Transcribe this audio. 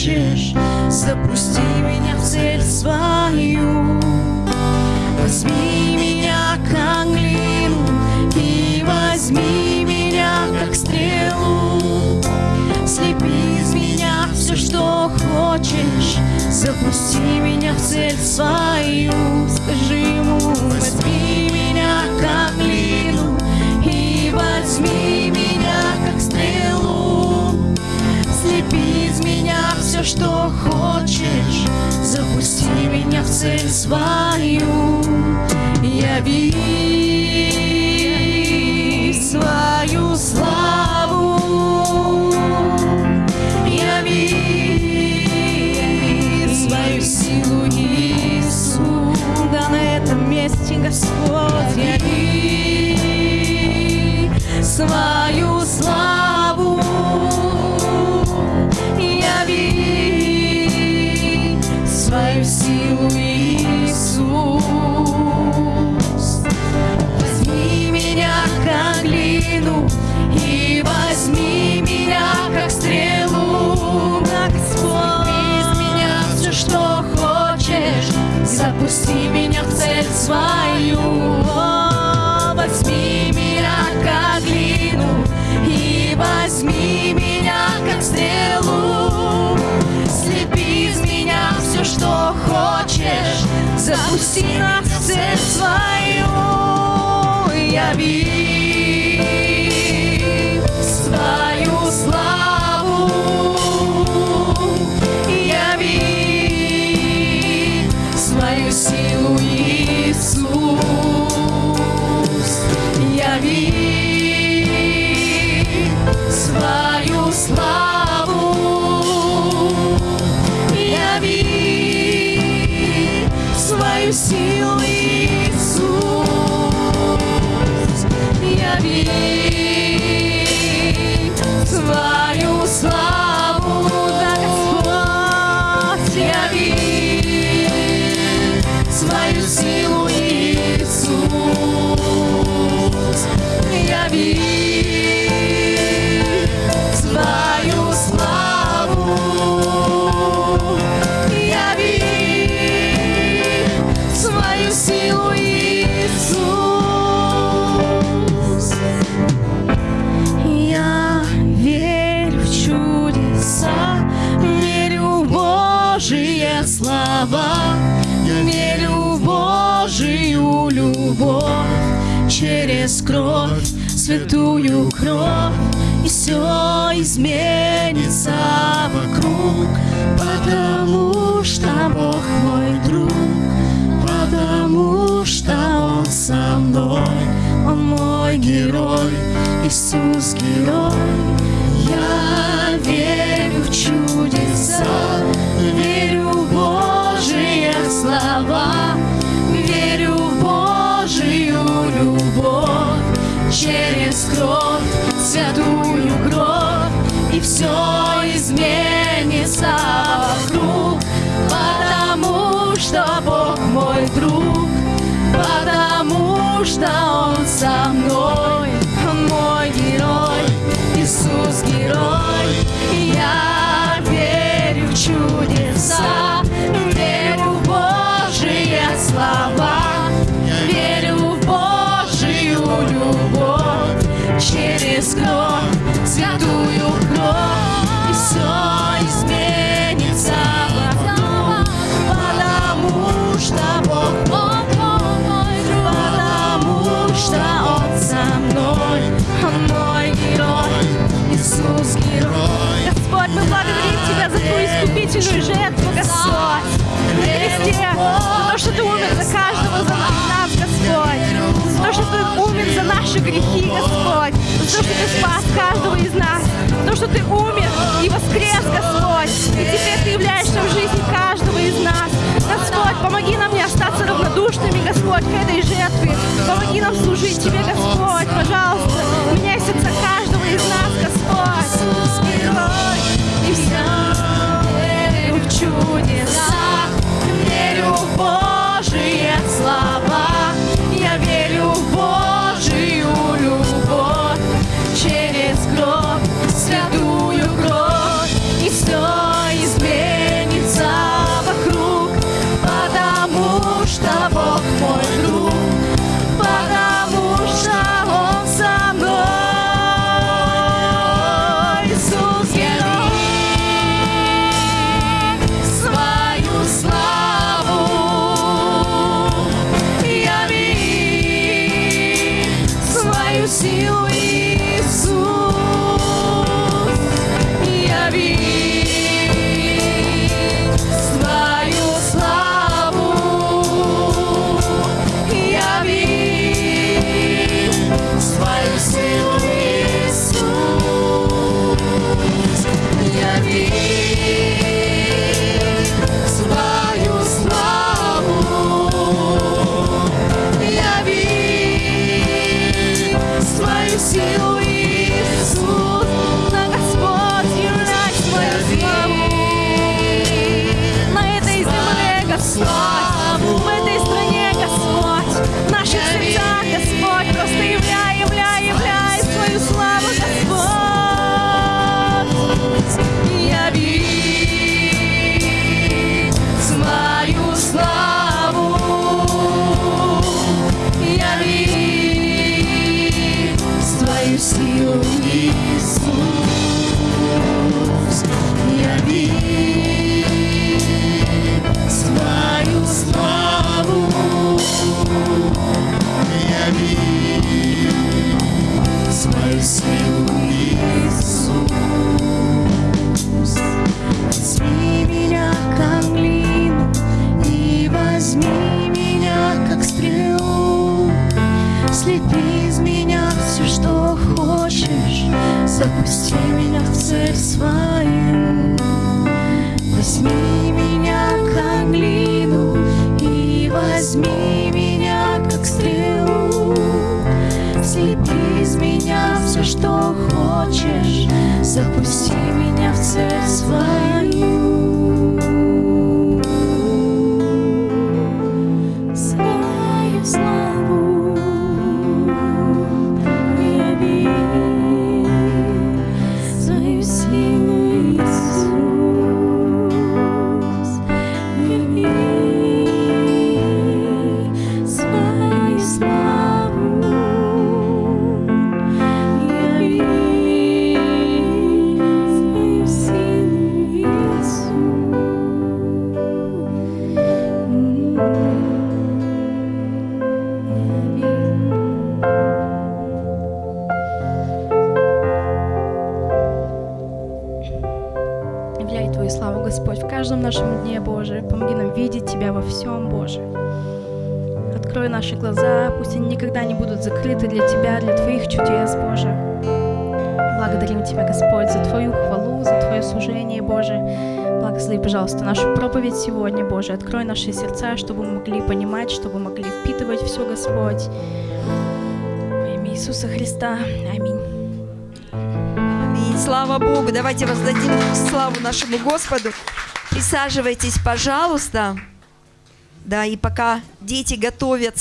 хочешь, запусти меня в цель свою. Возьми меня как глину и возьми меня как стрелу. Слепи из меня все, что хочешь, запусти меня в цель свою. Цель глину и возьми меня как стрелу, Господь. Из меня все, что хочешь, запусти меня в цель свою. О, Возьми меня как глину и возьми меня как стрелу. Слепи из меня все, что хочешь, запусти нас в цель свою. Яви Господь, яви свою силу, Иисус, яви через кровь, святую кровь, и все изменится вокруг, потому что Бог мой друг, потому что Он со мной, Он мой герой, Иисус герой. Я верю через кровь, святую кровь, и все изменится вокруг, потому что Бог мой друг, потому что Он кровь, святую и воскрес, Господь. И теперь Ты являешься в жизни каждого из нас. Господь, помоги нам не остаться равнодушными, Господь, к этой жертве. Помоги нам служить Тебе, Господь, пожалуйста. see you. силу Иисус. Я свою славу, я вижу Иисус. Возьми меня ко мне. Запусти меня в цель свою, возьми меня как глину и возьми меня как стрелу. Слепи из меня все, что хочешь, запусти меня в Тебя во всем, Боже. Открой наши глаза, пусть они никогда не будут закрыты для Тебя, для Твоих чудес, Боже. Благодарим Тебя, Господь, за Твою хвалу, за Твое служение, Боже. Благослови, пожалуйста, нашу проповедь сегодня, Боже. Открой наши сердца, чтобы мы могли понимать, чтобы могли впитывать все, Господь. Во имя Иисуса Христа. Аминь. Аминь. Слава Богу. Давайте воздадим славу нашему Господу. Присаживайтесь, пожалуйста. Да, и пока дети готовятся.